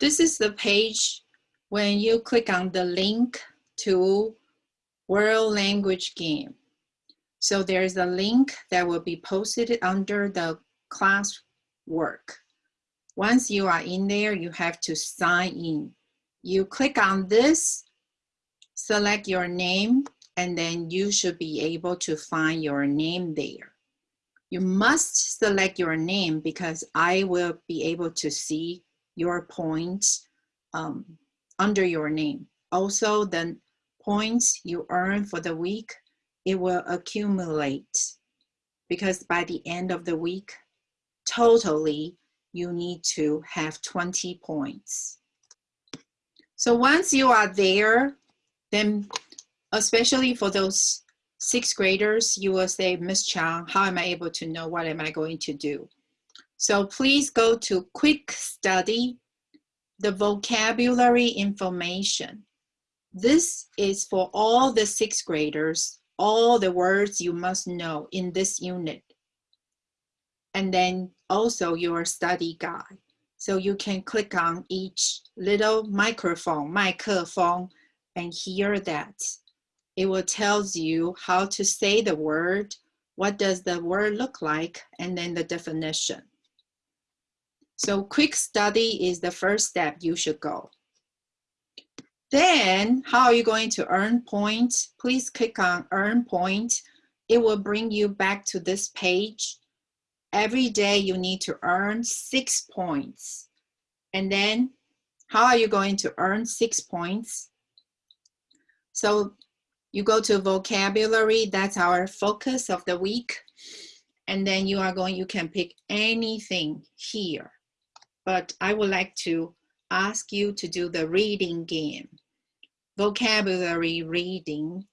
This is the page when you click on the link to World Language Game. So there's a link that will be posted under the class work. Once you are in there, you have to sign in. You click on this, select your name, and then you should be able to find your name there. You must select your name because I will be able to see your points um, under your name. Also, the points you earn for the week, it will accumulate because by the end of the week, totally, you need to have 20 points. So once you are there, then especially for those sixth graders, you will say, Miss Chang, how am I able to know what am I going to do? So please go to quick study, the vocabulary information. This is for all the sixth graders, all the words you must know in this unit. And then also your study guide. So you can click on each little microphone, microphone, and hear that. It will tells you how to say the word, what does the word look like, and then the definition. So quick study is the first step you should go. Then how are you going to earn points? Please click on earn points. It will bring you back to this page. Every day you need to earn six points. And then how are you going to earn six points? So you go to vocabulary, that's our focus of the week. And then you are going, you can pick anything here. But I would like to ask you to do the reading game. Vocabulary reading.